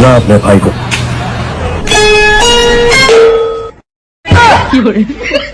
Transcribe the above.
ना अपने भाई को 有人。